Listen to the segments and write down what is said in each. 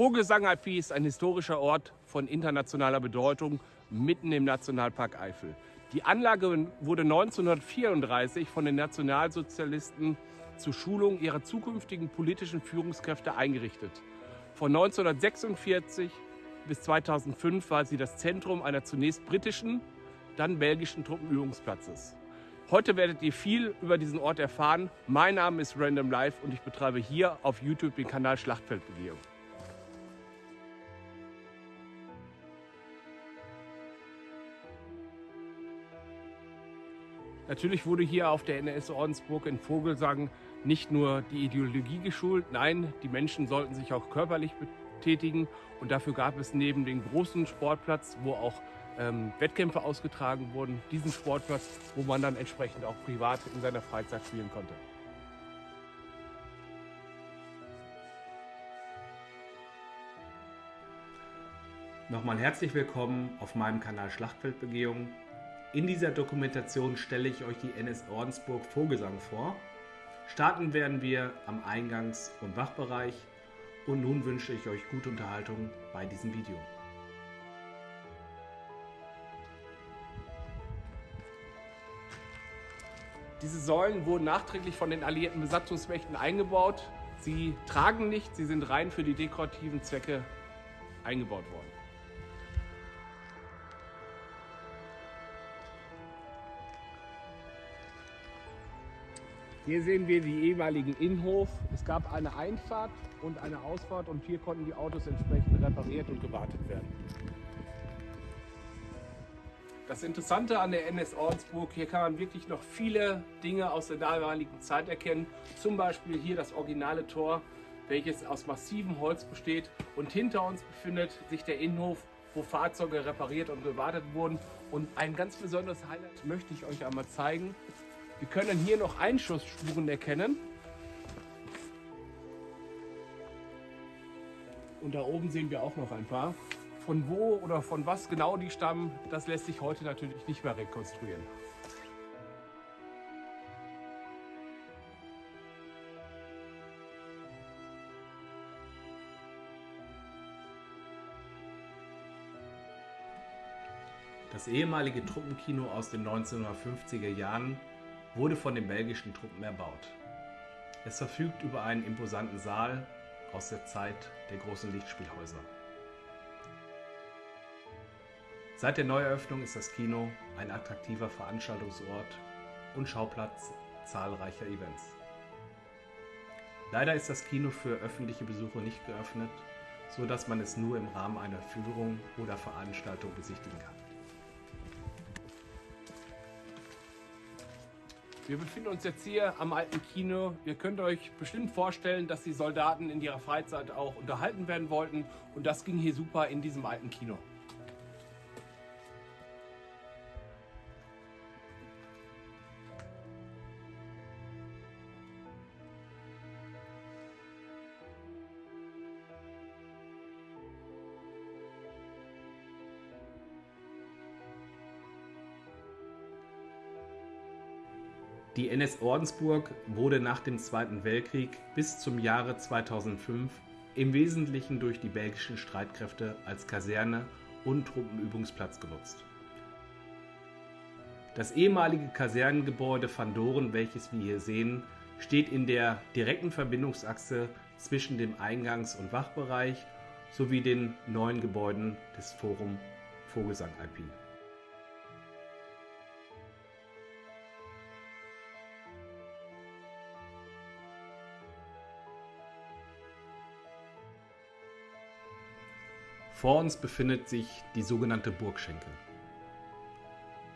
Vogelsang-IP ist ein historischer Ort von internationaler Bedeutung mitten im Nationalpark Eifel. Die Anlage wurde 1934 von den Nationalsozialisten zur Schulung ihrer zukünftigen politischen Führungskräfte eingerichtet. Von 1946 bis 2005 war sie das Zentrum einer zunächst britischen, dann belgischen Truppenübungsplatzes. Heute werdet ihr viel über diesen Ort erfahren. Mein Name ist Random Life und ich betreibe hier auf YouTube den Kanal Schlachtfeldbegehung. Natürlich wurde hier auf der NS Ordensburg in Vogelsang nicht nur die Ideologie geschult, nein, die Menschen sollten sich auch körperlich betätigen und dafür gab es neben dem großen Sportplatz, wo auch ähm, Wettkämpfe ausgetragen wurden, diesen Sportplatz, wo man dann entsprechend auch privat in seiner Freizeit spielen konnte. Nochmal herzlich willkommen auf meinem Kanal Schlachtfeldbegehung. In dieser Dokumentation stelle ich euch die NS Ordensburg Vogelsang vor. Starten werden wir am Eingangs- und Wachbereich und nun wünsche ich euch gute Unterhaltung bei diesem Video. Diese Säulen wurden nachträglich von den alliierten Besatzungsmächten eingebaut. Sie tragen nicht, sie sind rein für die dekorativen Zwecke eingebaut worden. Hier sehen wir die ehemaligen Innenhof. Es gab eine Einfahrt und eine Ausfahrt und hier konnten die Autos entsprechend repariert und gewartet werden. Das Interessante an der NS Ordensburg, hier kann man wirklich noch viele Dinge aus der damaligen Zeit erkennen. Zum Beispiel hier das originale Tor, welches aus massivem Holz besteht. Und hinter uns befindet sich der Innenhof, wo Fahrzeuge repariert und gewartet wurden. Und ein ganz besonderes Highlight möchte ich euch einmal zeigen. Wir können hier noch Einschussspuren erkennen. Und da oben sehen wir auch noch ein paar. Von wo oder von was genau die stammen, das lässt sich heute natürlich nicht mehr rekonstruieren. Das ehemalige Truppenkino aus den 1950er Jahren wurde von den belgischen Truppen erbaut. Es verfügt über einen imposanten Saal aus der Zeit der großen Lichtspielhäuser. Seit der Neueröffnung ist das Kino ein attraktiver Veranstaltungsort und Schauplatz zahlreicher Events. Leider ist das Kino für öffentliche Besucher nicht geöffnet, so dass man es nur im Rahmen einer Führung oder Veranstaltung besichtigen kann. Wir befinden uns jetzt hier am alten Kino. Ihr könnt euch bestimmt vorstellen, dass die Soldaten in ihrer Freizeit auch unterhalten werden wollten. Und das ging hier super in diesem alten Kino. NS Ordensburg wurde nach dem Zweiten Weltkrieg bis zum Jahre 2005 im Wesentlichen durch die belgischen Streitkräfte als Kaserne und Truppenübungsplatz genutzt. Das ehemalige Kasernengebäude Van Doren, welches wir hier sehen, steht in der direkten Verbindungsachse zwischen dem Eingangs- und Wachbereich sowie den neuen Gebäuden des Forum Vogelsang IP. Vor uns befindet sich die sogenannte Burgschenke.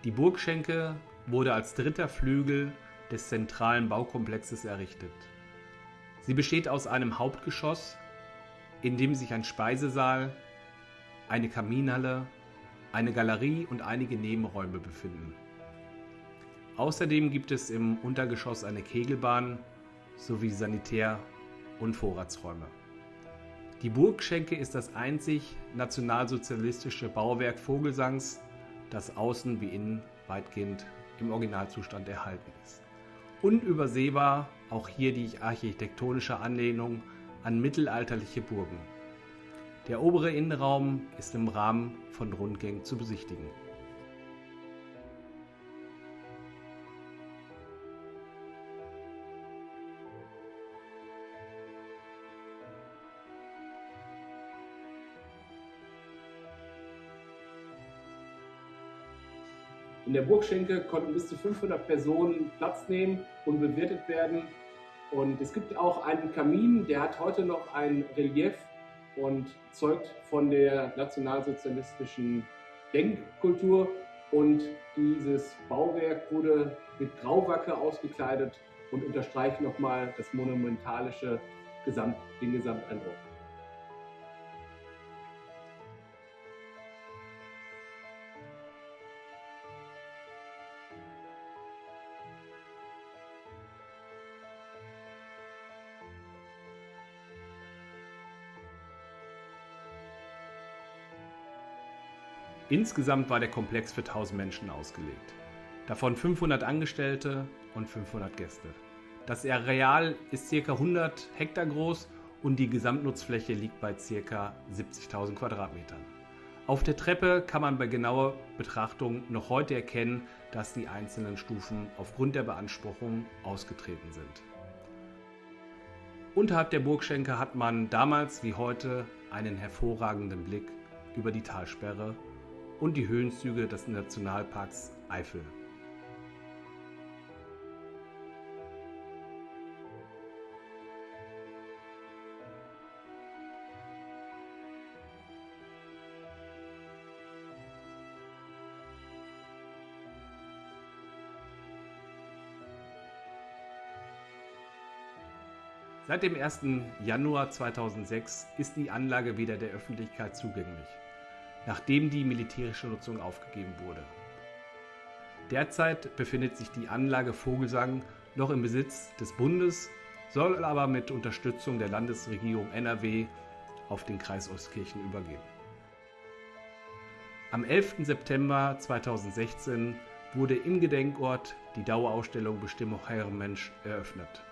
Die Burgschenke wurde als dritter Flügel des zentralen Baukomplexes errichtet. Sie besteht aus einem Hauptgeschoss, in dem sich ein Speisesaal, eine Kaminhalle, eine Galerie und einige Nebenräume befinden. Außerdem gibt es im Untergeschoss eine Kegelbahn sowie Sanitär- und Vorratsräume. Die Burgschenke ist das einzig nationalsozialistische Bauwerk Vogelsangs, das außen wie innen weitgehend im Originalzustand erhalten ist. Unübersehbar auch hier die architektonische Anlehnung an mittelalterliche Burgen. Der obere Innenraum ist im Rahmen von Rundgängen zu besichtigen. In der Burgschenke konnten bis zu 500 Personen Platz nehmen und bewirtet werden. Und es gibt auch einen Kamin, der hat heute noch ein Relief und zeugt von der nationalsozialistischen Denkkultur. Und dieses Bauwerk wurde mit Grauwacke ausgekleidet und unterstreicht nochmal das monumentalische Gesamt, den Gesamteindruck. Insgesamt war der Komplex für 1000 Menschen ausgelegt. Davon 500 Angestellte und 500 Gäste. Das Areal ist ca. 100 Hektar groß und die Gesamtnutzfläche liegt bei ca. 70.000 Quadratmetern. Auf der Treppe kann man bei genauer Betrachtung noch heute erkennen, dass die einzelnen Stufen aufgrund der Beanspruchung ausgetreten sind. Unterhalb der Burgschenke hat man damals wie heute einen hervorragenden Blick über die Talsperre und die Höhenzüge des Nationalparks Eifel. Seit dem 1. Januar 2006 ist die Anlage wieder der Öffentlichkeit zugänglich nachdem die militärische Nutzung aufgegeben wurde. Derzeit befindet sich die Anlage Vogelsang noch im Besitz des Bundes, soll aber mit Unterstützung der Landesregierung NRW auf den Kreis Ostkirchen übergehen. Am 11. September 2016 wurde im Gedenkort die Dauerausstellung Bestimmung Herrenmensch eröffnet.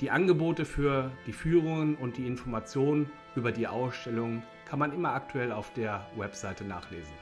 Die Angebote für die Führungen und die Informationen über die Ausstellung kann man immer aktuell auf der Webseite nachlesen.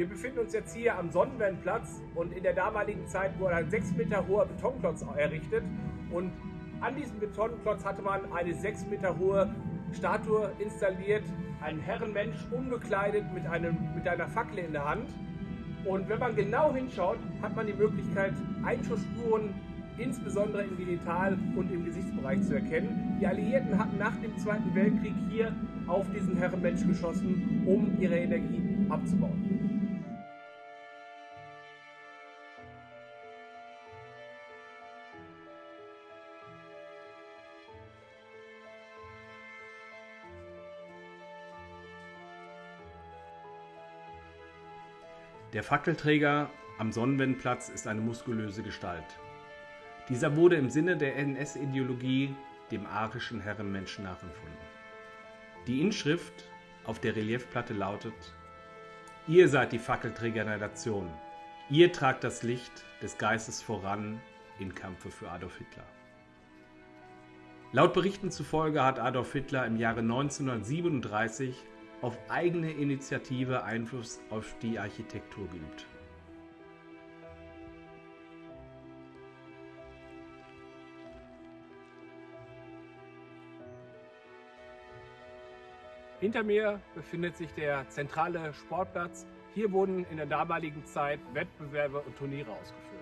Wir befinden uns jetzt hier am Sonnenwendplatz und in der damaligen Zeit wurde ein 6 Meter hoher Betonklotz errichtet und an diesem Betonklotz hatte man eine 6 Meter hohe Statue installiert, ein Herrenmensch unbekleidet mit, einem, mit einer Fackel in der Hand. Und wenn man genau hinschaut, hat man die Möglichkeit, Einschussspuren insbesondere im Genital- und im Gesichtsbereich zu erkennen. Die Alliierten hatten nach dem Zweiten Weltkrieg hier auf diesen Herrenmensch geschossen, um ihre Energie abzubauen. Der Fackelträger am Sonnenwendplatz ist eine muskulöse Gestalt. Dieser wurde im Sinne der NS-Ideologie dem arischen Herrenmenschen nachempfunden. Die Inschrift auf der Reliefplatte lautet: Ihr seid die Fackelträger der Nation. Ihr tragt das Licht des Geistes voran im Kampfe für Adolf Hitler. Laut Berichten zufolge hat Adolf Hitler im Jahre 1937 auf eigene Initiative Einfluss auf die Architektur geübt. Hinter mir befindet sich der zentrale Sportplatz. Hier wurden in der damaligen Zeit Wettbewerbe und Turniere ausgeführt.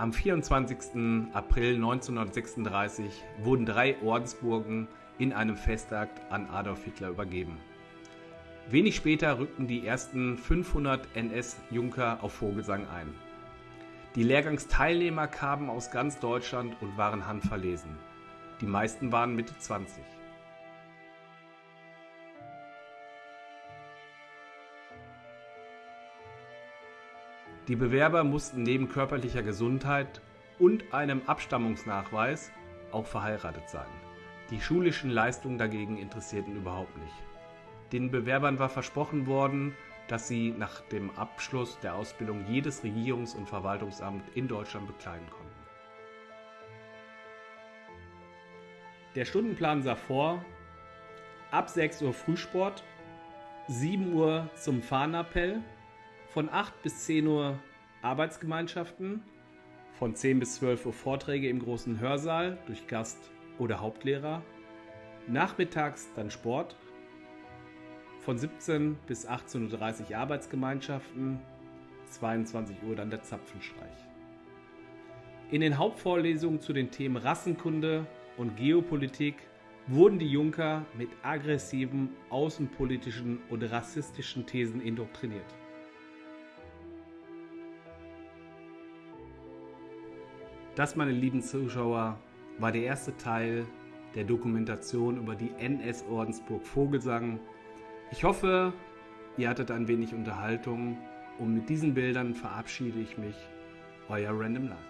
Am 24. April 1936 wurden drei Ordensburgen in einem Festakt an Adolf Hitler übergeben. Wenig später rückten die ersten 500 NS-Junker auf Vogelsang ein. Die Lehrgangsteilnehmer kamen aus ganz Deutschland und waren handverlesen. Die meisten waren Mitte 20. Die Bewerber mussten neben körperlicher Gesundheit und einem Abstammungsnachweis auch verheiratet sein. Die schulischen Leistungen dagegen interessierten überhaupt nicht. Den Bewerbern war versprochen worden, dass sie nach dem Abschluss der Ausbildung jedes Regierungs- und Verwaltungsamt in Deutschland bekleiden konnten. Der Stundenplan sah vor, ab 6 Uhr Frühsport, 7 Uhr zum Fahnenappell, von 8 bis 10 Uhr Arbeitsgemeinschaften, von 10 bis 12 Uhr Vorträge im großen Hörsaal durch Gast- oder Hauptlehrer, nachmittags dann Sport, von 17 bis 18.30 Uhr Arbeitsgemeinschaften, 22 Uhr dann der Zapfenstreich. In den Hauptvorlesungen zu den Themen Rassenkunde und Geopolitik wurden die Junker mit aggressiven außenpolitischen und rassistischen Thesen indoktriniert. Das, meine lieben Zuschauer, war der erste Teil der Dokumentation über die NS-Ordensburg Vogelsang. Ich hoffe, ihr hattet ein wenig Unterhaltung und mit diesen Bildern verabschiede ich mich. Euer Random Life.